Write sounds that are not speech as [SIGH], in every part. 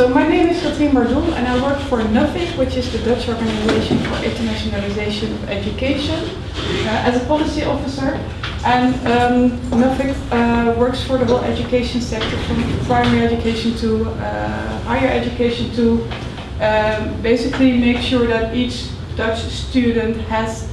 so my name is Katrien Bardoel and I work for Nuffic, which is the Dutch Organization for Internationalization of Education, uh, as a policy officer. And um, uh, works for the whole education sector, from primary education to uh, higher education to um, basically make sure that each Dutch student has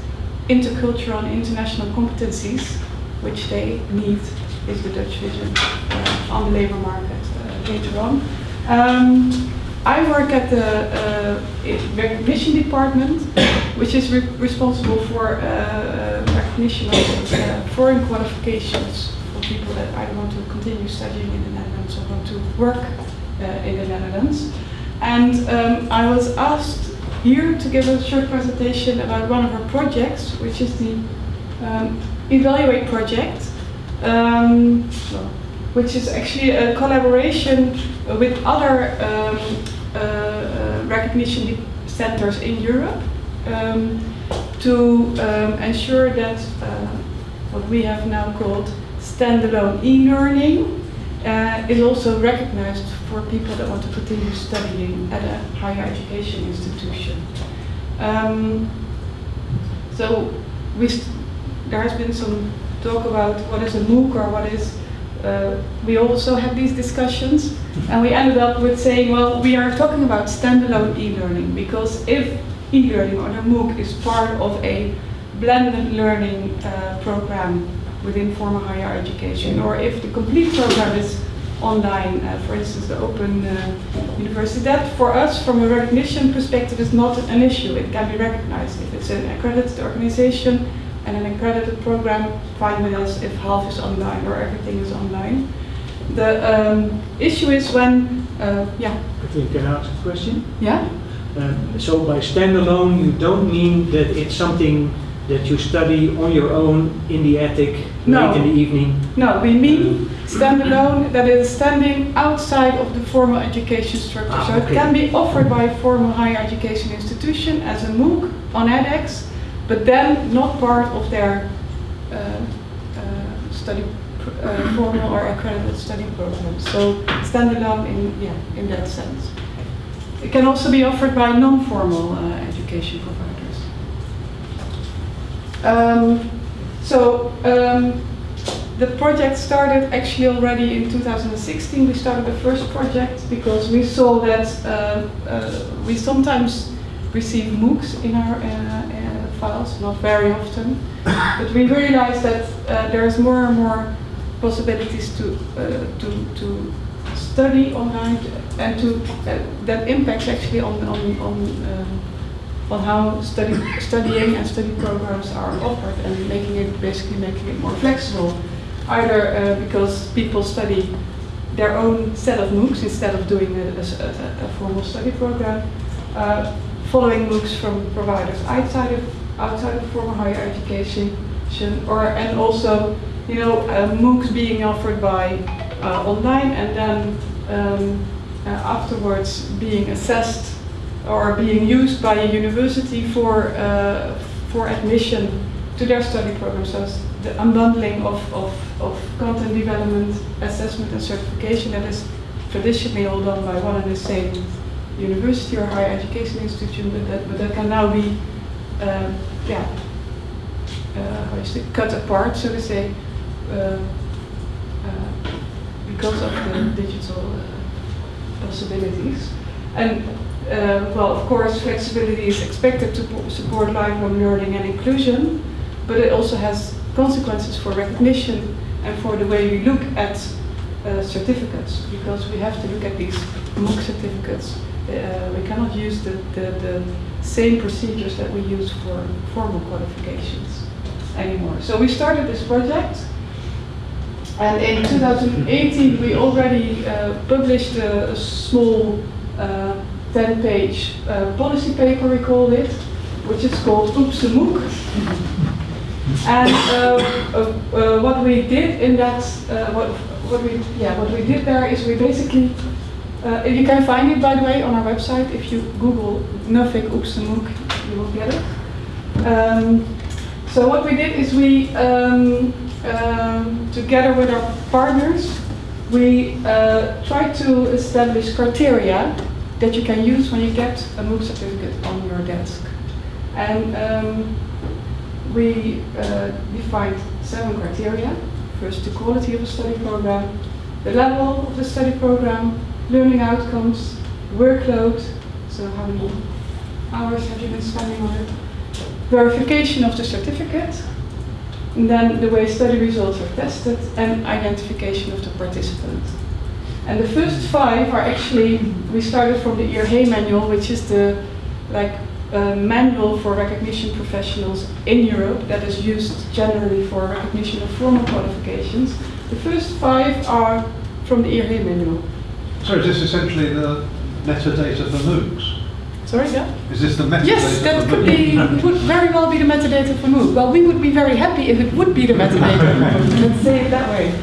intercultural and international competencies, which they need, is the Dutch vision, uh, on the labor market uh, later on. Um, I work at the uh, recognition department, which is re responsible for uh, uh, recognition of foreign qualifications for people that either want to continue studying in the Netherlands or want to work in the Netherlands. And um, I was asked here to give a short presentation about one of our projects, which is the um, Evaluate project. Um, which is actually a collaboration with other um, uh, uh, recognition centers in Europe um, to um, ensure that uh, what we have now called standalone e-learning uh, is also recognized for people that want to continue studying at a higher education institution. Um, so we there has been some talk about what is a MOOC or what is uh, we also had these discussions and we ended up with saying, well, we are talking about standalone e-learning because if e-learning or the MOOC is part of a blended learning uh, program within formal higher education or if the complete program is online, uh, for instance, the Open uh, University, that for us, from a recognition perspective, is not an issue. It can be recognized if it's an accredited organization accredited program, with us if half is online or everything is online. The um, issue is when, uh, yeah. Can I ask a question? Yeah. Um, so by standalone, you don't mean that it's something that you study on your own in the attic no. late in the evening? No, we mean standalone that is standing outside of the formal education structure. Ah, so okay. it can be offered by a formal higher education institution as a MOOC on edX but then not part of their uh, uh, study uh, formal or accredited study program. So standalone in yeah in that sense. It can also be offered by non-formal education providers. Um, so um, the project started actually already in 2016. We started the first project because we saw that uh, uh, we sometimes receive MOOCs in our uh, files, not very often. but we realized that uh, there's more and more possibilities to uh, to to study online and to uh, that impacts actually on on on um, on how study studying and study programs are offered and making it basically making it more flexible. Either uh, because people study their own set of MOOCs instead of doing a, a, a formal study program, uh, following MOOCs from providers outside of outside of formal higher education, or and also, you know, uh, MOOCs being offered by uh, online and then um, uh, afterwards being assessed or being used by a university for uh, for admission to their study program. So the unbundling of, of, of content development, assessment and certification that is traditionally all done by one and the same university or higher education institution, but that, but that can now be uh, yeah, uh, how is it, cut apart, so to say, uh, because of the digital possibilities. And uh, well, of course, flexibility is expected to support lifelong learning and inclusion, but it also has consequences for recognition and for the way we look at uh, certificates, because we have to look at these MOOC certificates. Uh, we cannot use the, the, the same procedures that we use for formal qualifications anymore. So we started this project and in 2018 we already uh, published a, a small 10-page uh, uh, policy paper, we called it, which is called Oops a MOOC. And uh, uh, what we did in that, what, what we yeah, what we did there is we basically uh, you can find it, by the way, on our website. If you Google Nuffic Oops you will get it. Um, so what we did is we, um, um, together with our partners, we uh, try to establish criteria that you can use when you get a MOOC certificate on your desk. And um, we uh, defined seven criteria. First, the quality of a study program, the level of the study program, learning outcomes, workload, so how many hours have you been spending on it, verification of the certificate, and then the way study results are tested, and identification of the participant. And the first five are actually, we started from the EAR manual, which is the like uh, manual for recognition professionals in Europe that is used generally for recognition of formal qualifications. The first five are from the EAR manual. So is this essentially the metadata for MOOCs? Sorry, yeah? Is this the metadata Yes, that for could MOOCs? be, would very well be the metadata for MOOC. Well, we would be very happy if it would be the metadata for MOOC. [LAUGHS] Let's say it that way.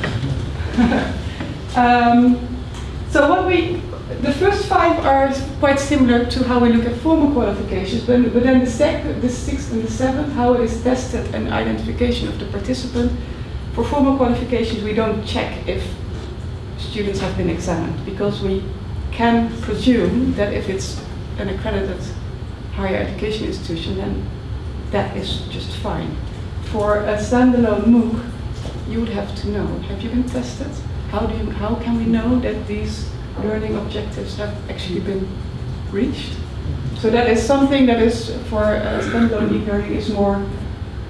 [LAUGHS] um, so what we, the first five are quite similar to how we look at formal qualifications, but, but then the, sec, the sixth and the seventh, how it is tested and identification of the participant. For formal qualifications, we don't check if students have been examined because we can presume that if it's an accredited higher education institution, then that is just fine. For a standalone MOOC, you would have to know, have you been tested? How, do you, how can we know that these learning objectives have actually been reached? So that is something that is for uh, standalone e-learning is more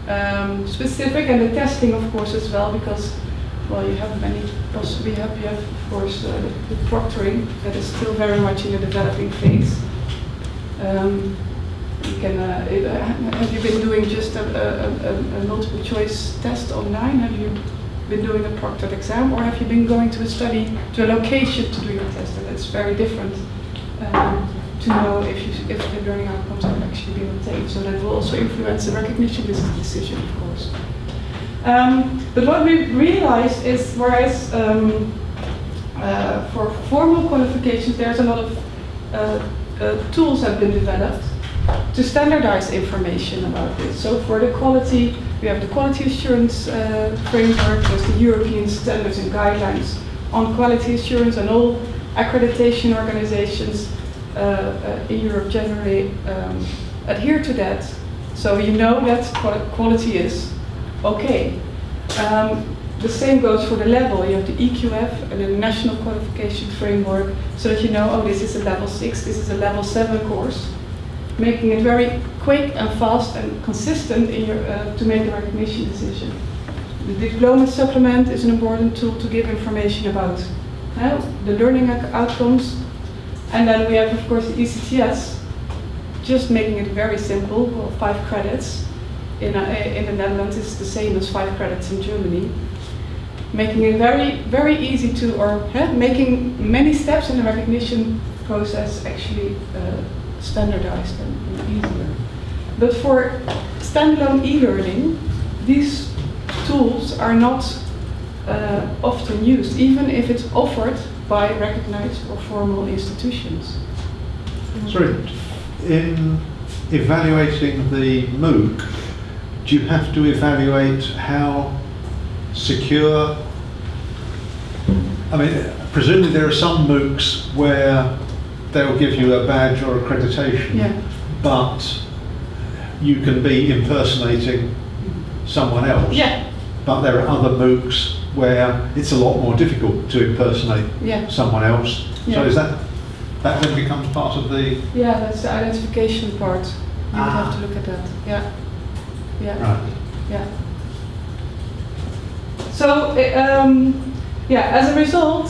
um, specific and the testing of course as well because well you have many poss- we have you have of course uh, the, the proctoring that is still very much in the developing phase. Um, you can, uh, it, uh, have you been doing just a, a, a, a multiple choice test online? Have you been doing a proctored exam or have you been going to a study, to a location to do your test? And it's very different um, to know if, you, if the learning outcomes have actually been obtained. So that will also influence the recognition dec- decision, of course. Um, but what we realized is, whereas um, uh, for formal qualifications, there's a lot of uh, uh, tools have been developed to standardize information about this. So for the quality, we have the quality assurance uh, framework, there's the European standards and guidelines on quality assurance, and all accreditation organizations uh, uh, in Europe generally um, adhere to that. So you know that quality is okay. Um, the same goes for the level. You have the EQF and the National Qualification Framework, so that you know, oh, this is a level 6, this is a level 7 course making it very quick and fast and consistent in your, uh, to make the recognition decision. The diploma supplement is an important tool to give information about uh, the learning outcomes. And then we have, of course, the ECTS, just making it very simple, well, five credits. In, uh, in the Netherlands, is the same as five credits in Germany. Making it very, very easy to, or making many steps in the recognition process actually uh, standardized and, and easier. But for standalone e-learning, these tools are not uh, often used, even if it's offered by recognized or formal institutions. Sorry, in evaluating the MOOC, do you have to evaluate how secure? I mean, presumably there are some MOOCs where they'll give you a badge or accreditation, Yeah. but you can be impersonating someone else. Yeah, But there are other MOOCs where it's a lot more difficult to impersonate yeah, someone else. Yeah. So is that, that then becomes part of the, yeah. That's the identification part. You would have Ah. to look at that. Yeah, yeah. right? Yeah. So, um, yeah, as a result,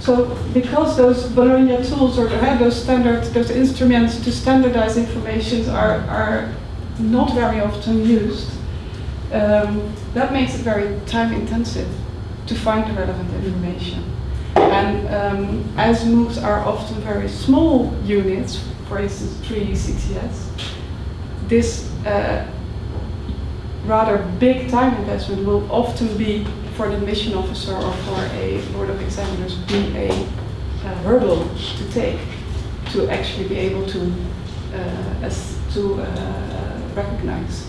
so because those Bologna tools or those standard, those instruments to standardize information are, are not very often used, um, that makes it very time intensive to find the relevant information. And um, as MOOCs are often very small units, for instance, three ECTS, this uh, rather big time investment will often be for the admission officer or for a board of examiners be a uh, hurdle to take to actually be able to uh, as to uh, recognize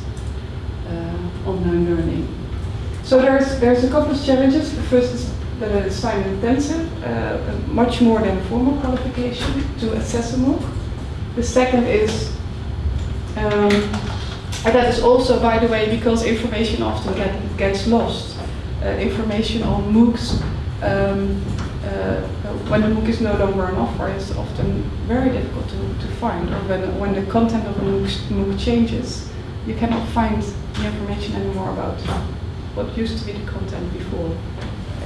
uh, online learning. So there's there's a couple of challenges. The first is that it is time intensive, uh, much more than formal qualification to assess a MOOC. The second is, um, and that is also, by the way, because information often get, gets lost. Uh, information on MOOCs, um, uh, when the MOOC is no longer an offer, is often very difficult to, to find, or when, when the content of a MOOC, MOOC changes, you cannot find the information anymore about what used to be the content before.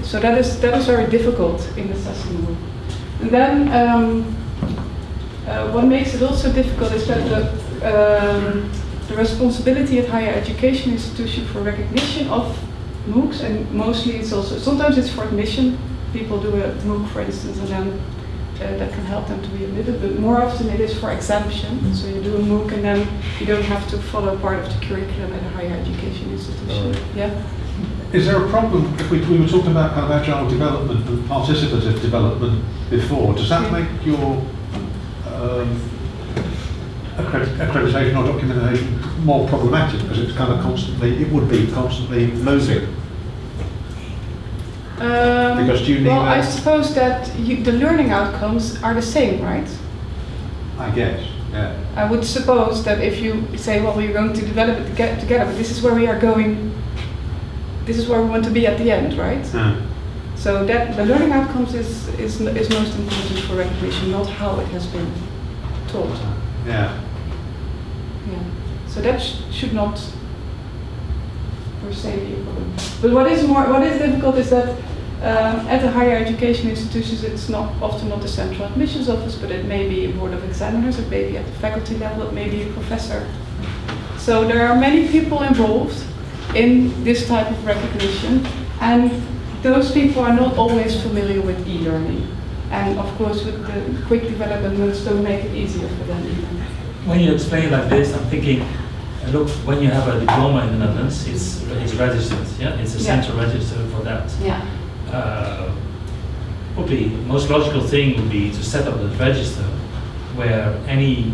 So that is, that is very difficult in assessing MOOC. And then, um, uh, what makes it also difficult is that the, um, the responsibility at higher education institution for recognition of MOOCs, and mostly it's also, sometimes it's for admission, people do a MOOC for instance, and then uh, that can help them to be admitted, but more often it is for exemption. So you do a MOOC and then you don't have to follow part of the curriculum at a higher education institution. Right. Yeah? Is there a problem, if we, we were talking about kind of agile development and participative development before, does that Yeah. make your um, accredit- accreditation or documentation more problematic because it's kind of constantly, it would be constantly moving? Um, Because do you need well, I suppose that you, the learning outcomes are the same, right? I guess, yeah. I would suppose that if you say, well, we're going to develop it toge- together, but this is where we are going, this is where we want to be at the end, right? So that the learning outcomes is, is, is most important for recognition, not how it has been taught. Yeah. Yeah. So that sh- should not per se be a problem. But what is more, what is difficult is that um, at the higher education institutions, it's not often not the central admissions office, but it may be a board of examiners, it may be at the faculty level, it may be a professor. So there are many people involved in this type of recognition, and those people are not always familiar with e-learning. And of course, with the quick developments don't make it easier for them either. When you explain like this, I'm thinking, look, when you have a diploma in the Netherlands, it's, it's registered, yeah? It's a Yeah. central register for that. Yeah. Uh, Probably, most logical thing would be to set up a register where any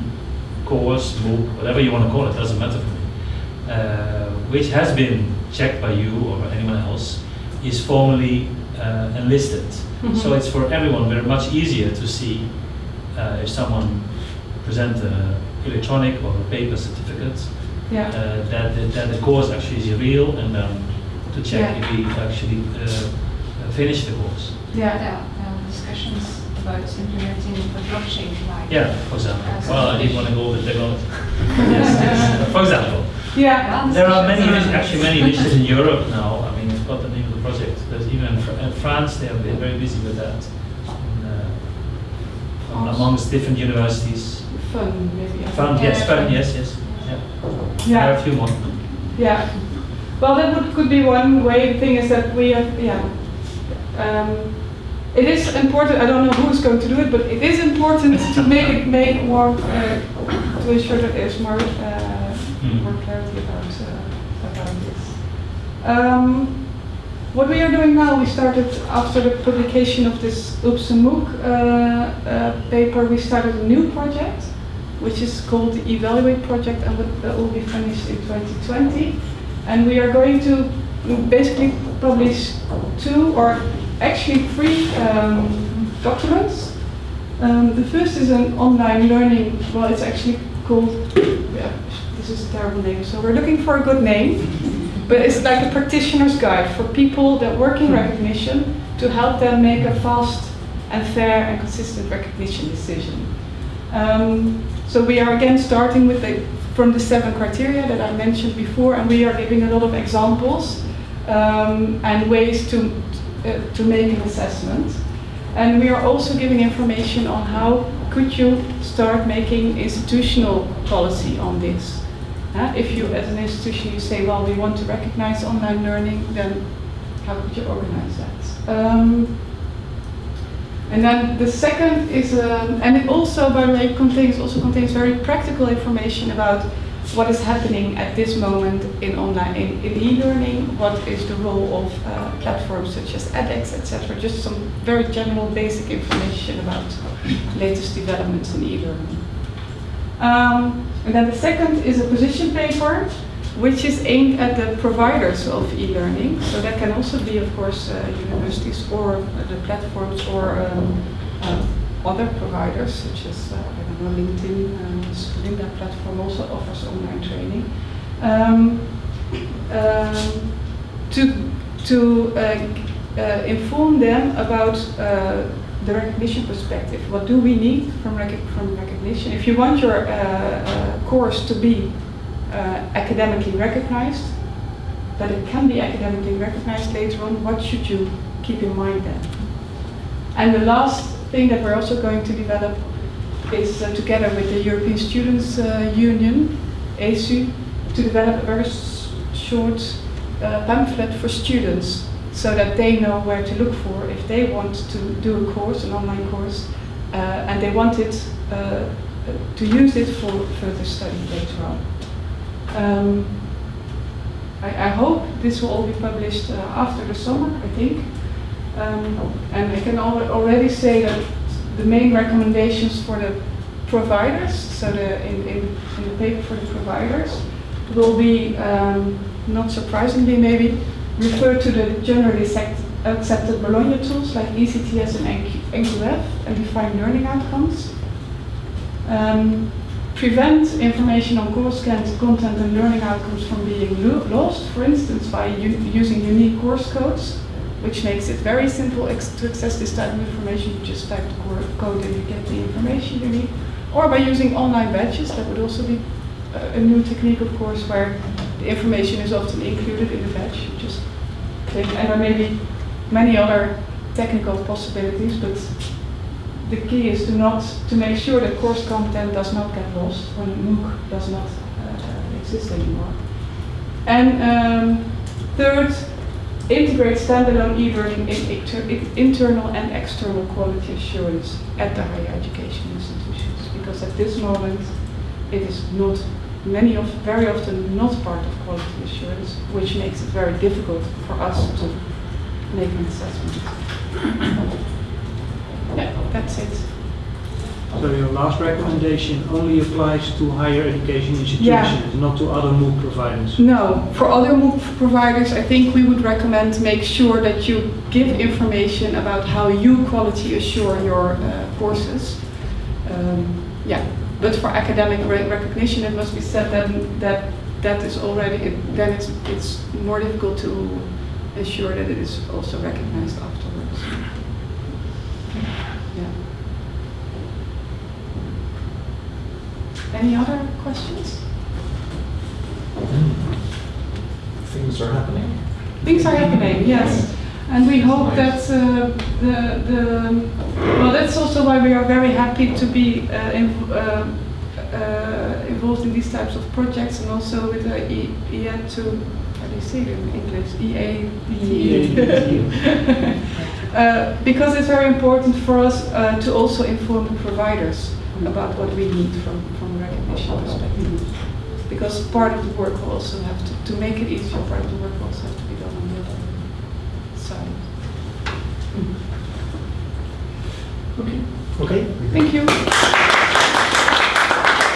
course, MOOC, whatever you want to call it, doesn't matter for me, uh, which has been checked by you or anyone else, is formally uh, enlisted. [LAUGHS] So it's for everyone very much easier to see uh, if someone presents an electronic or a paper certificate, Yeah. uh, that, that, that the course actually is real and then to check Yeah. if he actually uh, uh, finished the course. Yeah. There are discussions about implementing the blockchain like. Yeah, for example. Well, I didn't want to go with technology. yes, [LAUGHS] yes. [LAUGHS] For example, Yeah. there are many, initi- actually many initiatives in Europe now. I mean, I forgot the name of the project. There's even in Fr- in France, they have been very busy with that. And, uh, amongst different universities. Fun, maybe. I Fun, think. yes, fun, yes, yes. Yeah. There are a Yeah. few more. Yeah. Well, that would, could be one way. The thing is that we have, yeah. Um, it is important. I don't know who's going to do it, but it is important to [LAUGHS] make it make more uh, to ensure that there's more uh, Hmm. more clarity about uh, about this. Um, what we are doing now, we started after the publication of this Oops and MOOC uh, uh, paper, we started a new project, which is called the Evaluate Project, and that- will be finished in 2020. And we are going to basically publish two, or actually three um, documents. Um, the first is an online learning, well, it's actually called, yeah, this is a terrible name, so we're looking for a good name. But it's like a practitioner's guide for people that work in recognition to help them make a fast and fair and consistent recognition decision. Um, so we are again starting with the, from the seven criteria that I mentioned before, and we are giving a lot of examples um, and ways to, uh, to make an assessment. And we are also giving information on how could you start making institutional policy on this. Uh, if you, as an institution, you say, well, we want to recognize online learning, then how could you organize that? Um, and then the second is, um, and it also, by the way, contains also contains very practical information about what is happening at this moment in online in, in e-learning. What is the role of uh, platforms such as edX, etc. Just some very general, basic information about latest developments in e-learning. Um, and then the second is a position paper which is aimed at the providers of e-learning. So that can also be, of course, uh, universities or uh, the platforms or um, uh, other providers, such as uh, I don't know, LinkedIn. Um, platform also offers online training. Um, um, to to uh, inform them about the recognition perspective. What do we need from, rec- from recognition? If you want your uh, uh, course to be uh, academically recognized, that it can be academically recognized later on, what should you keep in mind then? And the last thing that we're also going to develop is uh, together with the European Students uh, Union, ESU, to develop a very short pamphlet for students so that they know where to look for if they want to do a course, an online course, uh, and they want it uh, to use it for further study later on. Um, I, I hope this will all be published uh, after the summer, I think. Um, and I can al- already say that the main recommendations for the providers, so the, in, in, in the paper for the providers, will be, um, not surprisingly maybe, refer to the generally accepted Bologna tools like ECTS and NQF and define learning outcomes. Um, prevent information on course con- content and learning outcomes from being lo- lost, for instance, by using unique course codes, which makes it very simple to access this type of information. You just type the code and you get the information you need. Or by using online badges, that would also be a, a new technique, of course, where the information is often included in the. You just and there may be many other technical possibilities, but the key is to not to make sure that course content does not get lost when MOOC does not uh, exist anymore. And um, third, integrate standalone e-learning in inter- in internal and external quality assurance at the higher education institutions. Because at this moment, it is not many of very often not part of quality assurance, which makes it very difficult for us to make an assessment. [COUGHS] Yeah, that's it. So your last recommendation only applies to higher education Yeah. institutions, not to other MOOC providers? No, for other MOOC providers, I think we would recommend make sure that you give information about how you quality assure your uh, courses. Um, yeah, but for academic recognition, it must be said that that that is already it, then it's it's more difficult to ensure that it is also recognized afterwards. Yeah. Any other questions? Things are happening. Things are happening, yes. And we hope that uh, the, the, well, that's also why we are very happy to be uh, inv- uh, uh, involved in these types of projects and also with the E- EA2, how do you say it in English? EA. [LAUGHS] Uh, because it's very important for us uh, to also inform the providers about what we need from, from a recognition perspective. Because part of the work will also have to, to make it easier, part of the work will also have to be done on the other side. Okay. Okay. Thank you.